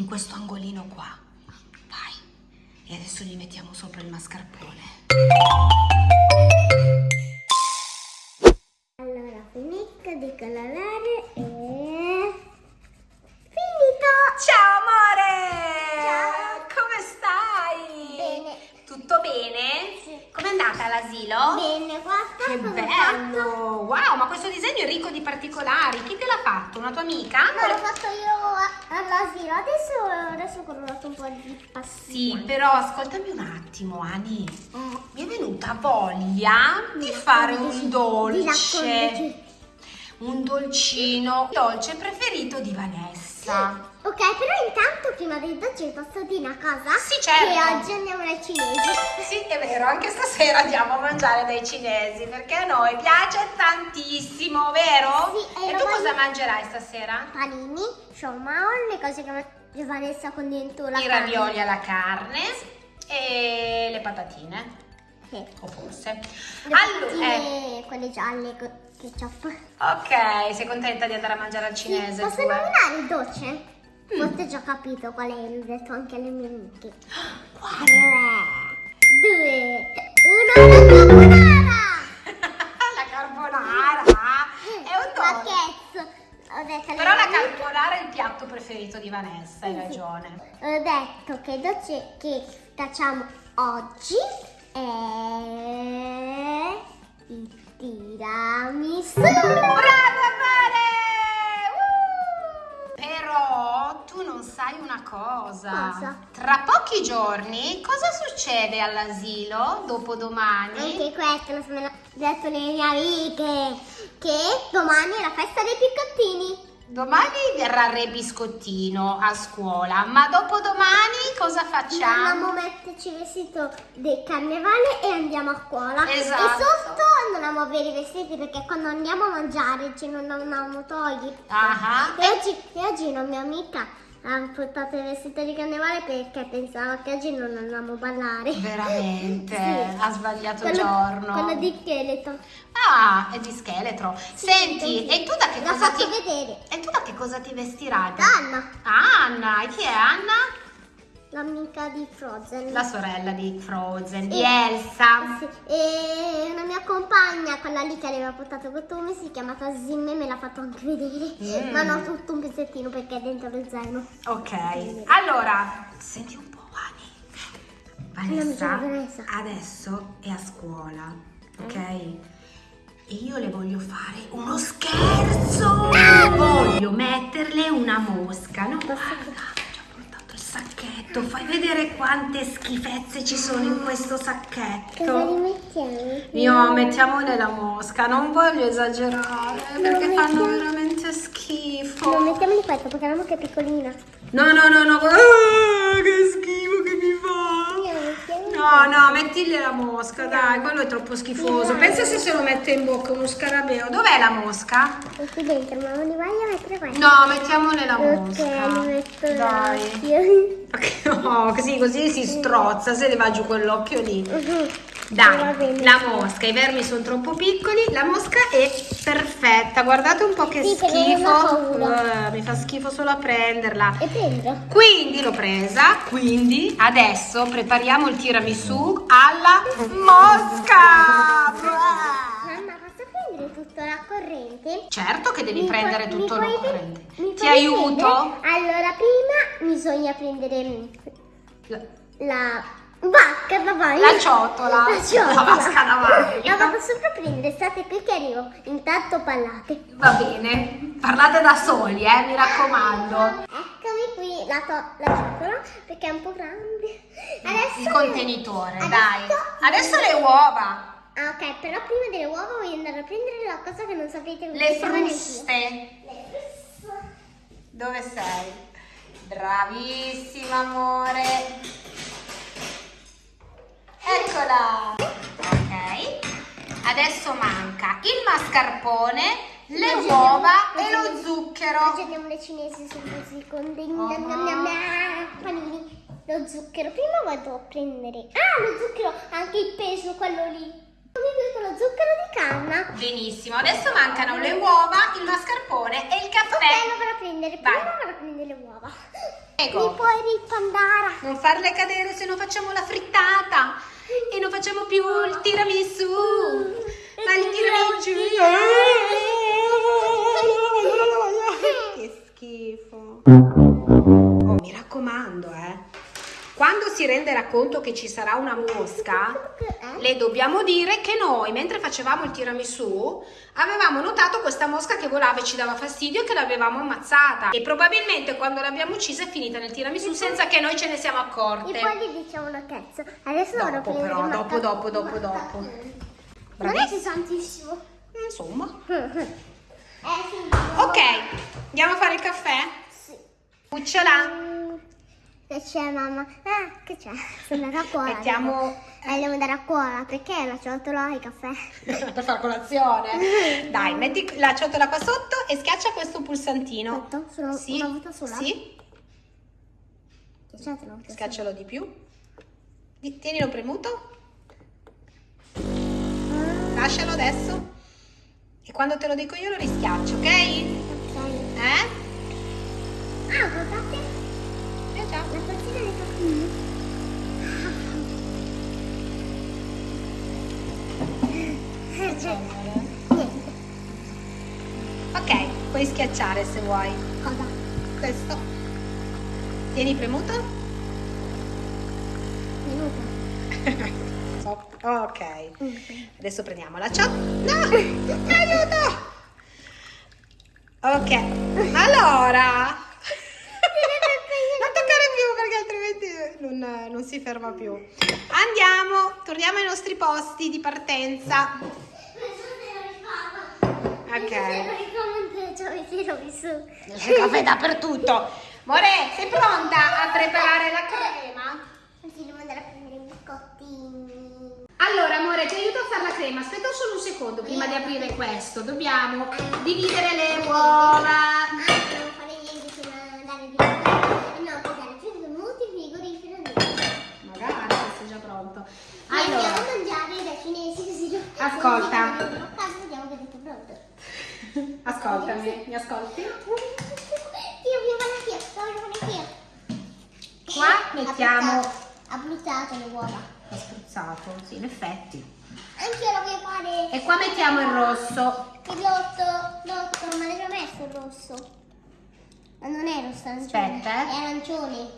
in questo angolino qua. Vai. E adesso gli mettiamo sopra il mascarpone. Allora, finisco di colorare e... Finito! Ciao amore! Ciao. Come stai? Bene. Tutto bene? Sì. Com'è andata l'asilo? Bene, guarda Che cosa ho fatto. bello! Wow, ma questo disegno è ricco di particolari. Chi te l'ha fatto? Una tua amica? No, l'ho fatto io a- all'asilo, adesso, adesso ho colorato un po' di passi. Sì, però ascoltami un attimo, Ani. Mi è venuta voglia di fare un dolce. Un dolcino. Il dolce preferito di Vanessa. Ok, però intanto prima del dolce posso dire una cosa? Sì, certo. Che oggi andiamo ai cinesi. Sì, è vero, anche stasera andiamo a mangiare dai cinesi perché a noi piace tantissimo, vero? Sì, e e tu voglio- cosa mangerai stasera? Panini, shawmao, le cose che mangia Vanessa con dentro la I carne. ravioli alla carne e le patatine, Sì. o forse. Le Allora, eh, quelle gialle con ketchup. ok, sei contenta di andare a mangiare al Sì, cinese? posso tu, eh? nominare il dolce? Mm. Forse ho già capito qual è, l'ho detto anche alle mie amiche. Guarda. Due, uno, ho detto Però la carbonara è il piatto preferito di Vanessa, hai Sì, sì. ragione. Ho detto che dolce che facciamo oggi è il tiramisù. Brava amore! Uh! Però tu non sai una cosa. Cosa? Tra pochi giorni cosa succede all'asilo dopo domani? Anche questo lo sono detto le mie amiche, che domani è la festa dei piccottini. Domani verrà Re Biscottino a scuola, ma dopodomani cosa facciamo? Andiamo a metterci il vestito del carnevale e andiamo a scuola. Esatto. E sotto non a avere i vestiti perché quando andiamo a mangiare ce non andiamo togli. Ah, E oggi, e oggi una mia amica ha portato il vestito di carnevale perché pensava che oggi non andavamo a ballare. Veramente, Sì. ha sbagliato Quello, giorno. quello di scheletro. Ah, è di scheletro. Senti, sì. e tu da che cosa ti... vedere. E tu da che cosa ti vestirai? Anna, Anna, e chi è Anna? L'amica di Frozen. La sorella di Frozen, di E- Elsa. Sì, E una mia compagna, quella lì che aveva portato il costume, si chiama Zimme, me l'ha fatto anche vedere. Mm. Ma non tutto un pezzettino perché è dentro lo zaino. Ok, allora, senti un po', Ani. Vanessa, Vanessa. adesso è a scuola, ok? Mm. E io le voglio fare uno scherzo! Voglio metterle una mosca, no? Guarda, ho già portato il sacchetto, fai vedere quante schifezze ci sono in questo Cosa sacchetto. rimettiamo? Io mettiamole la mosca, non voglio esagerare perché Lo fanno mettiamo- veramente schifo. Non mettiamo di questo perché la mucca è piccolina. No, no, no, no, ah, che schifo No, no, mettigli la mosca, dai, quello è troppo schifoso. Pensa se se lo mette in bocca uno scarabeo. Dov'è la mosca? questo. qui dentro, ma non li voglio mettere questo. No, mettiamole la Ok, mosca. li metto Dai. l'occhio. No, così, così si strozza, se le va giù quell'occhio lì. Mhm. Dai, la mosca, i vermi sono troppo piccoli, la mosca è perfetta. Guardate un po' che Sì, schifo. Eh, mi fa schifo solo a prenderla. E prendo. Quindi l'ho presa, quindi adesso prepariamo il tiramisù alla mosca. Mamma, posso prendere tutta la corrente? Certo che devi Mi prendere tutto puoi- corrente. Ti aiuto? prendere? Allora, prima bisogna prendere La- la vasca da bagno. La ciotola. La ciotola. La vasca da bagno. La vado sopra a prendere, state qui che arrivo. Intanto parlate. Va bene, parlate da soli, eh, mi raccomando. Eccomi qui, la, la ciotola, perché è un po' grande. Adesso Il contenitore, adesso- dai. Adesso le uova, Ah, ok, però prima delle uova voglio andare a prendere la cosa che non sapete le chiama neanch'io. fruste. Le fruste. Dove sei? Bravissima, amore. Eccola. Ok. Adesso manca il mascarpone, le Oggi uova e lo zucchero. Andiamo alle cinesi su così con dei Oh. nam, panini. Lo zucchero. Prima vado a prendere. Ah, lo zucchero, anche il peso, quello lì. Con lo zucchero di canna. Benissimo, adesso mancano le uova, il mascarpone e il caffè. Ok, lo vado a prendere. Vai. Prima vado a prendere le uova. Prego. Mi puoi ripandare. Non farle cadere se non facciamo la frittata e non facciamo più il tiramisù. Ma il tiramisù. Che schifo. Quando si renderà conto che ci sarà una mosca, le dobbiamo dire che noi, mentre facevamo il tiramisù, avevamo notato questa mosca che volava e ci dava fastidio e che l'avevamo ammazzata. E probabilmente quando l'abbiamo uccisa è finita nel tiramisù senza che noi ce ne siamo accorte. E poi gli diciamo una cazzo. Adesso Dopo però, dopo, dopo, dopo, dopo. Non è tantissimo. Insomma. Eh. Ok, andiamo a fare il caffè? Sì. Cucciola. Che c'è mamma? Ah, che c'è? Sono andata a scuola. Mettiamo devo andare a scuola perché la ciotola e il caffè. per fare colazione. Dai, metti la ciotola qua sotto e schiaccia questo pulsantino. Aspetta, solo Sì, una volta sola? Sì, sola? schiaccialo di più. Tienilo premuto. Lascialo adesso. E quando te lo dico io lo rischiaccio, ok? Ok. Eh? Ah, guardate Già. la partita dei. Niente. Ok, puoi schiacciare se vuoi. Cosa? Questo. Tieni premuto. So- Ok. Adesso prendiamo la ciotola. No! Aiuto! Ok. Allora. Non, non si ferma più. Andiamo, torniamo ai nostri posti di partenza. Ok. Il caffè dappertutto. More, sei pronta a preparare la crema? Sì, devo andare a prendere i biscottini. Allora, amore, ti aiuto a fare la crema. Aspetta solo un secondo prima di aprire questo. Dobbiamo dividere le uova. Ah, non fare niente fino ad andare via. No, aspettare 5 minuti in frigorifero. Magari, questo è già pronto. Allora. Allora, Andiamo a mangiare dai cinesi così. Ascolta. Ascoltami, mi ascolti? Qua mettiamo- Ha bruciato le uova. Ho spruzzato, sì, in effetti. Anch'io lo voglio fare. E qua mettiamo il rosso. Il rosso, l'otto, ma l'hai messo il rosso? Ma non è rosso, arancione. Aspetta, eh. È arancione.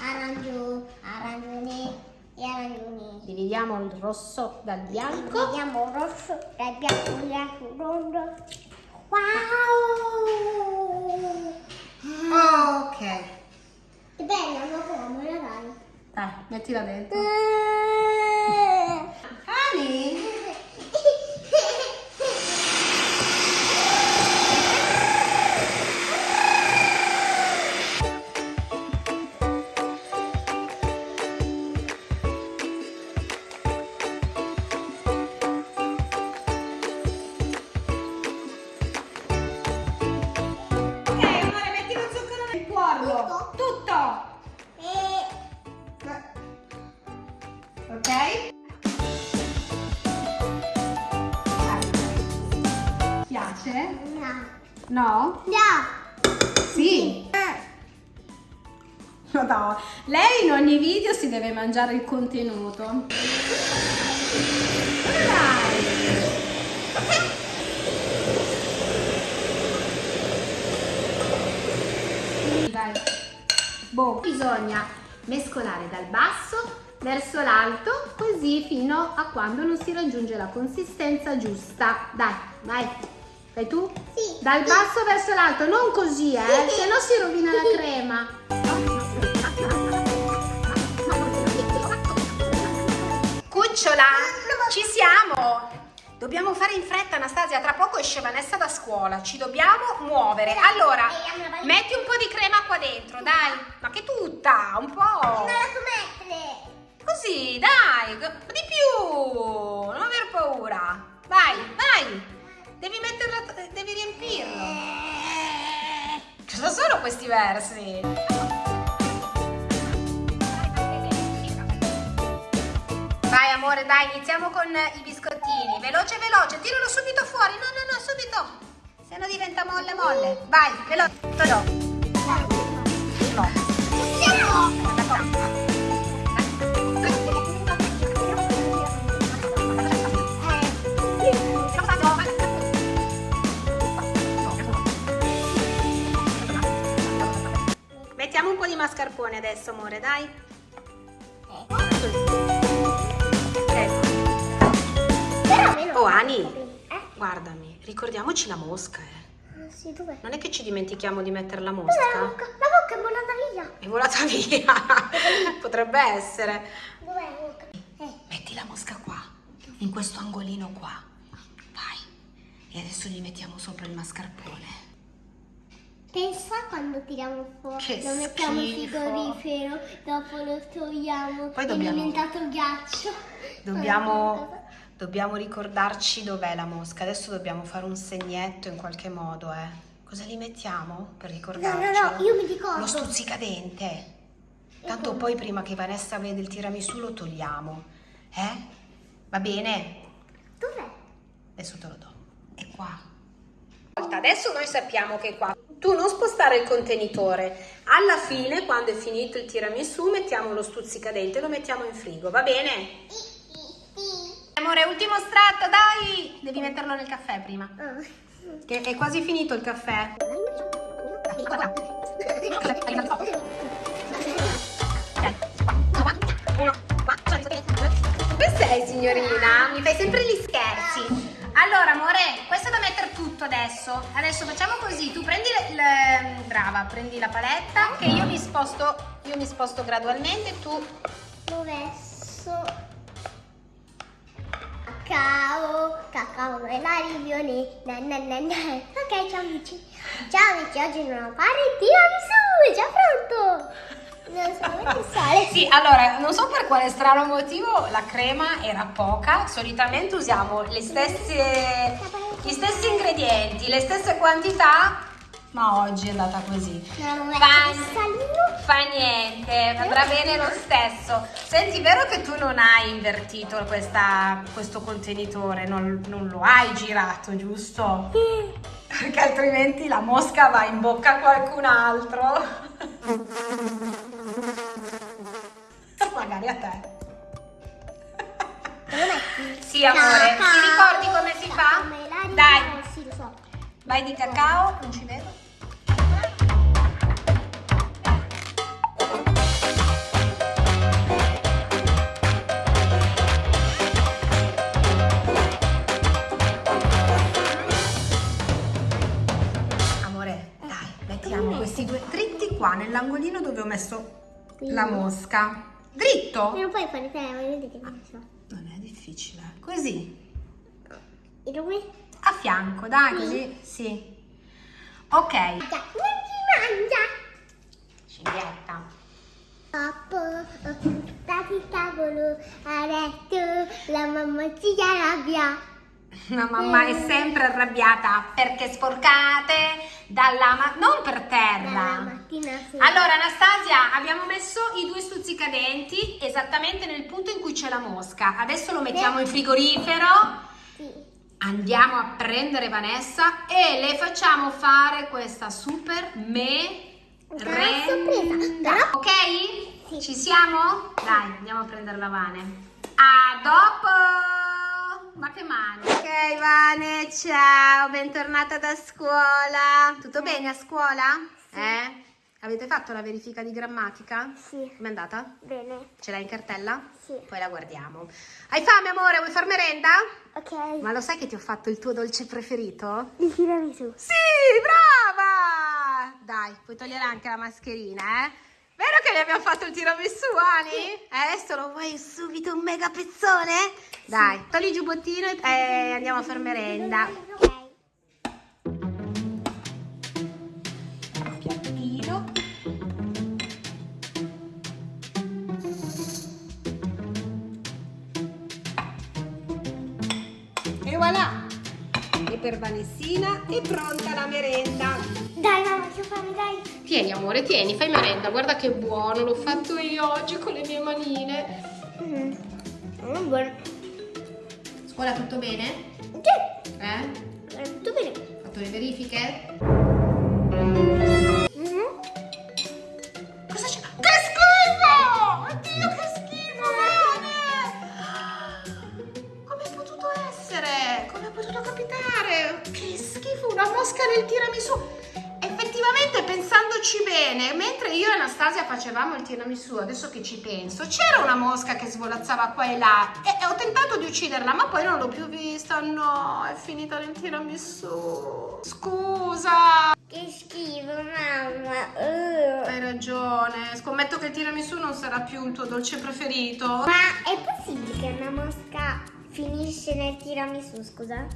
Arangio, arancione e arancione. Dividiamo il rosso dal bianco. Vediamo il rosso dal bianco, bianco, rondo. Wow! Ok. Che bella, ma come la dai? Dai, mettila dentro. Eh. Ani? No? No. Sì. Eh. No, lei in ogni video si deve mangiare il contenuto. Dai. Dai. Boh, bisogna mescolare dal basso verso l'alto così fino a quando non si raggiunge la consistenza giusta. Dai, vai. Fai tu? Sì. Dal basso verso l'alto, non così, eh, se no si rovina la crema. Cucciola, ci siamo! Dobbiamo fare in fretta, Anastasia, tra poco esce Vanessa da scuola, ci dobbiamo muovere. Allora, metti un po' di crema qua dentro, dai. Ma che tutta, un po'. Non la so mettere. Così, dai, di più. Non aver paura. Vai, vai. Devi metterla, devi riempirlo. Cosa sono questi versi? Vai amore, dai, iniziamo con i biscottini. Veloce, veloce. Tiralo subito fuori. No, no, no, subito. Se no diventa molle, molle. Vai, veloce. Mascarpone adesso, amore, dai. Oh, Ani, Eh? guardami, ricordiamoci la mosca, eh. Ah, sì? Non è che ci dimentichiamo di mettere la Dov'è la mosca? bocca? La bocca è volata via. È volata via. Potrebbe essere. Dov'è la bocca? Eh. Metti la mosca qua, in questo angolino qua. Vai. E adesso gli mettiamo sopra il mascarpone. Pensa quando tiriamo fuori, Che lo mettiamo in frigorifero, dopo lo togliamo, Poi è dobbiamo- diventato ghiaccio. Dobbiamo, dobbiamo ricordarci dov'è la mosca. Adesso dobbiamo fare un segnetto in qualche modo, eh. Cosa li mettiamo per No, ricordarci? no, no, io mi ricordo. Lo stuzzicadente. Tanto poi prima che Vanessa vede il tiramisù lo togliamo. Eh? Va bene? Dov'è? Adesso te lo do. È qua. Adesso noi sappiamo che è qua. Tu non spostare il contenitore. Alla fine, quando è finito il tiramisù, mettiamo lo stuzzicadente e lo mettiamo in frigo, va bene? Amore, ultimo strato, dai! Devi metterlo nel caffè prima. Che è quasi finito il caffè. Dove sei signorina? Mi fai sempre gli scherzi. Allora amore, tutto adesso. Adesso facciamo così, tu prendi le, le- brava, prendi la paletta che io mi sposto, io mi sposto gradualmente, tu Dov'è? So... Cacao, cacao e la rivione. Na, na, na, na. Ok, ciao amici. Ciao amici, oggi non fare il tiramisù, è già pronto. Non so sale. Sì, allora, non so per quale strano motivo la crema era poca, solitamente usiamo le stesse, gli stessi ingredienti, le stesse quantità, ma oggi è andata così. Non Fa, fa niente, andrà bene lo stesso. Senti, vero che tu non hai invertito questa- questo contenitore, non, non lo hai girato, giusto? Perché altrimenti la mosca va in bocca a qualcun altro. Magari a te. Sì, amore, ti ricordi come si fa? Dai. Sì, lo so. Vai di cacao, non ci vedo. Amore, dai, mettiamo questi due dritti qua nell'angolino dove ho messo la mosca. Dritto? Non puoi fare te, voglio vedere che so. Difficile. Così, E dove? a fianco, dai, così, sì. Ok, non si mangia. cinghietta. Dopo stati il tavolo a letto, la mamma si arrabbia. La mamma è sempre arrabbiata perché sporcate dalla ma- non per terra. mattina sera. Allora Anastasia, abbiamo messo i due stuzzicadenti esattamente nel punto in cui c'è la mosca. Adesso lo mettiamo in frigorifero. Sì. Andiamo a prendere Vanessa e le facciamo fare questa super me però- Ok? Sì. Ci siamo? Dai, andiamo a prendere la Vane. A dopo! Ma che mani? Ok, Vane, ciao, bentornata da scuola. Tutto bene a scuola? Eh? Avete fatto la verifica di grammatica? Sì. Com'è andata? Bene. Ce l'hai in cartella? Sì. Poi la guardiamo. Hai fame, amore? Vuoi far merenda? Ok. Ma lo sai che ti ho fatto il tuo dolce preferito? Il tiramisù. Sì, brava! Dai, puoi togliere anche la mascherina, eh? Vero che gli abbiamo fatto il tiramisù, Ani? Eh, adesso lo vuoi subito un mega pezzone? Dai, togli il giubbottino e e andiamo a far merenda. Ok. Piattino. E voilà! E per Vanessina è pronta la merenda. Dai, mamma, faccio fare, dai. Tieni amore, tieni, fai merenda, guarda che buono, l'ho fatto io oggi con le mie manine. Mm. Mm, buono. Ora tutto bene? Sì, Eh? è tutto bene. Fatto le verifiche? Che ci penso, c'era una mosca che svolazzava qua e là e, e ho tentato di ucciderla, ma poi non l'ho più vista. No, è finita nel tiramisù. Scusa. Che schifo, mamma. Uh. Hai ragione, scommetto che il tiramisù non sarà più il tuo dolce preferito. Ma è possibile che una mosca finisce nel tiramisù, scusa?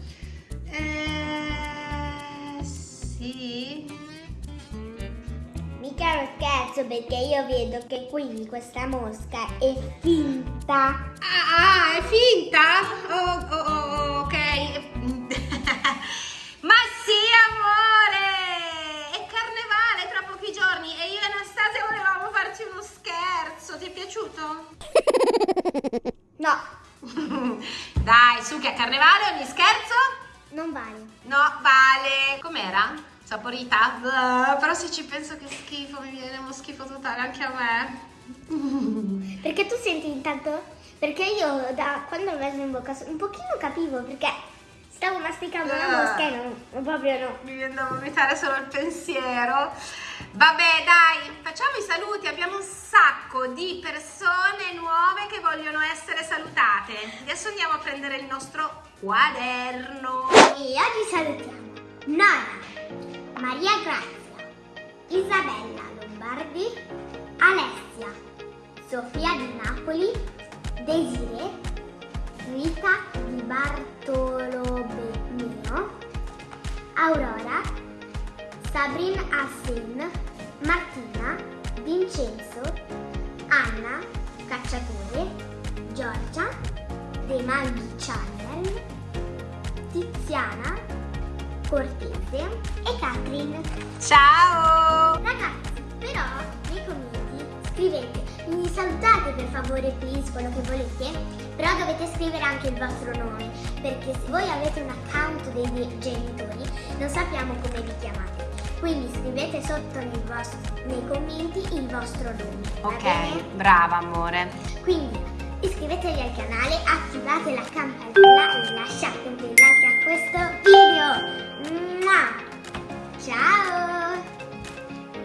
Eh, sì. Uno scherzo perché io vedo che qui questa mosca è finta. Ah, ah, è finta? Oh, oh, oh, ok. Ma sì, amore! È carnevale tra pochi giorni e io e Anastasia volevamo farci uno scherzo. Ti è piaciuto? No, Dai, su che a carnevale ogni scherzo? non vale. No, vale. Com'era? Saporita? Però se ci penso che schifo, mi viene uno schifo totale anche a me. Perché tu senti intanto? Perché io da quando l'ho messo in bocca un pochino capivo perché stavo masticando una Ah. mosca e non, proprio no. Mi viene da vomitare solo il pensiero. Vabbè, dai, facciamo i saluti. Abbiamo un sacco di persone nuove che vogliono essere salutate. Adesso andiamo a prendere il nostro quaderno. E oggi salutiamo Nora, Maria Grazia, Isabella Lombardi, Alessia, Sofia di Napoli, Desiree, Rita di Bartolomeo, Aurora, Sabrin Hassin, Martina, Vincenzo, Anna, Cacciatore, Giorgia, De Maghi Channel, Tiziana, Cortese e Catherine. Ciao! Ragazzi, però nei commenti scrivete, mi salutate per favore please quello che volete, però dovete scrivere anche il vostro nome, perché se voi avete un account dei miei genitori non sappiamo come vi chiamate. Quindi scrivete sotto nei, vostri- nei commenti il vostro nome. Ok, brava amore. Quindi iscrivetevi al canale, attivate la campanella e lasciate un bel like a questo video. Mua! Ciao!